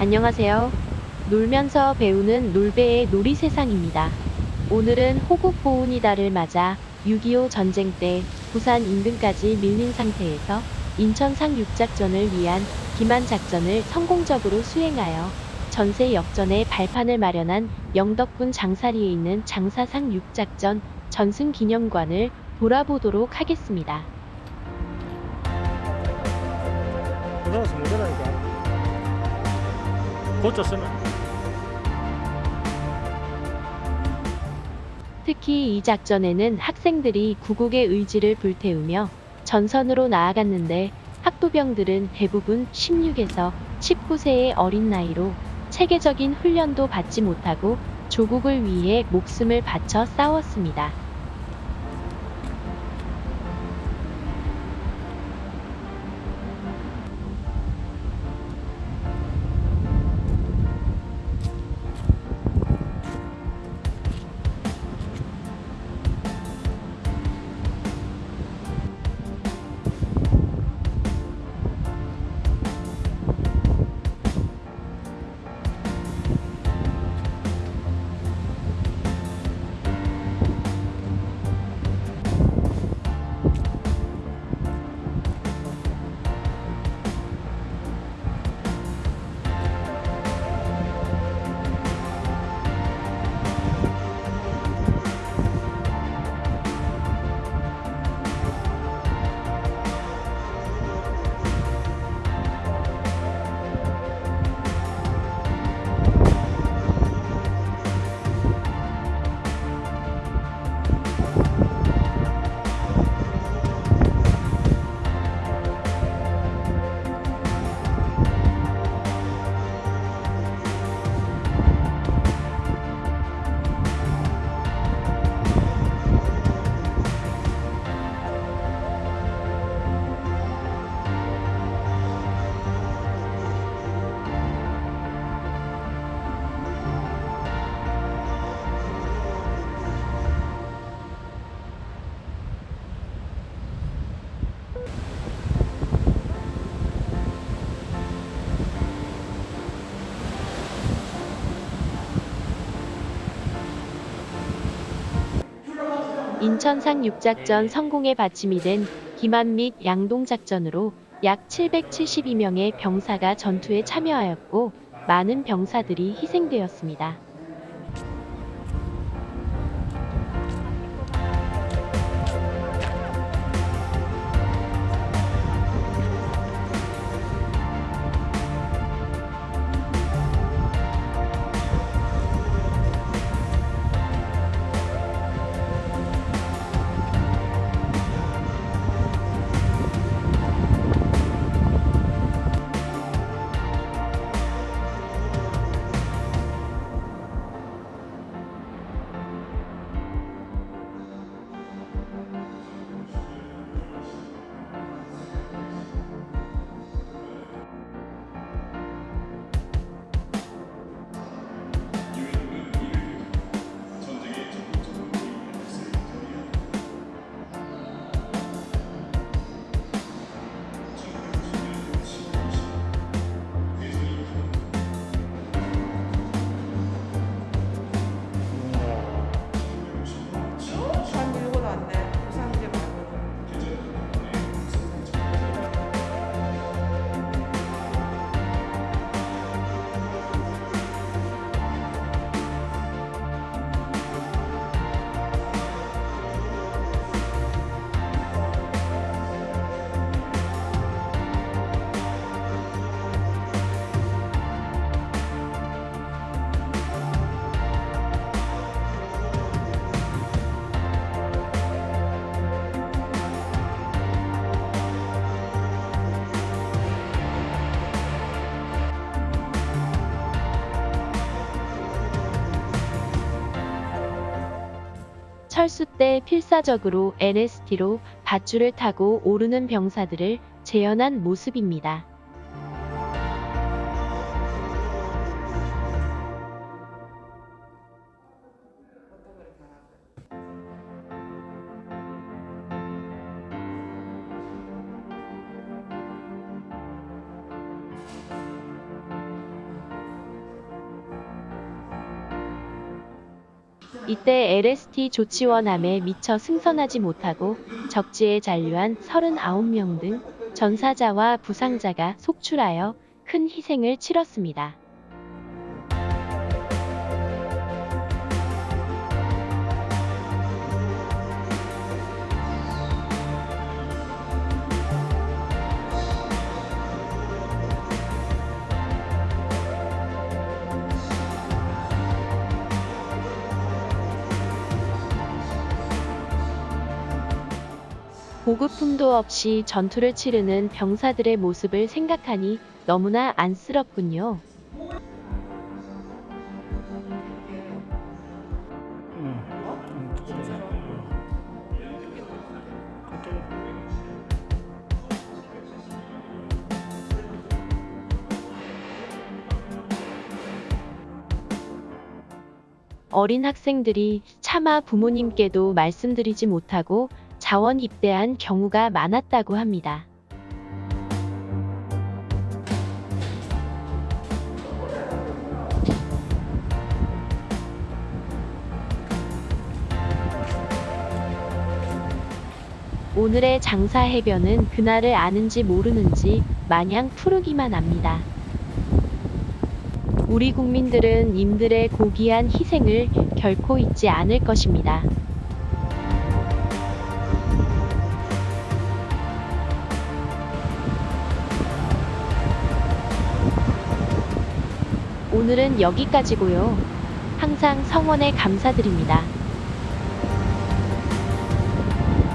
안녕하세요. 놀면서 배우는 놀배의 놀이 세상입니다. 오늘은 호국 보훈이다를 맞아 6.25 전쟁 때 부산 인근까지 밀린 상태에서 인천 상륙작전을 위한 기만 작전을 성공적으로 수행하여 전세 역전의 발판을 마련한 영덕군 장사리에 있는 장사상 육작전 전승 기념관을 돌아보도록 하겠습니다. 고쳤으면 특히 이 작전에는 학생들이 구국의 의지를 불태우며 전선으로 나아갔는데 학도병들은 대부분 16에서 19세의 어린 나이로 체계적인 훈련도 받지 못하고 조국을 위해 목숨을 바쳐 싸웠습니다. 인천상 육작전 성공의 받침이 된 기만 및 양동 작전으로 약 772명의 병사가 전투에 참여하였고 많은 병사들이 희생되었습니다. 철수 때 필사적으로 NST로 밧줄을 타고 오르는 병사들을 재현한 모습입니다. 이때 LST 조치원함에 미처 승선하지 못하고 적지에 잔류한 39명 등 전사자와 부상자가 속출하여 큰 희생을 치렀습니다. 보급품도 없이 전투를 치르는 병사들의 모습을 생각하니 너무나 안쓰럽군요. 어린 학생들이 차마 부모님께도 말씀드리지 못하고 자원 입대한 경우가 많았다고 합니다. 오늘의 장사 해변은 그날을 아는지 모르는지 마냥 푸르기만 합니다. 우리 국민들은 임들의 고귀한 희생을 결코 잊지 않을 것입니다. 오늘은 여기까지고요. 항상 성원에 감사드립니다.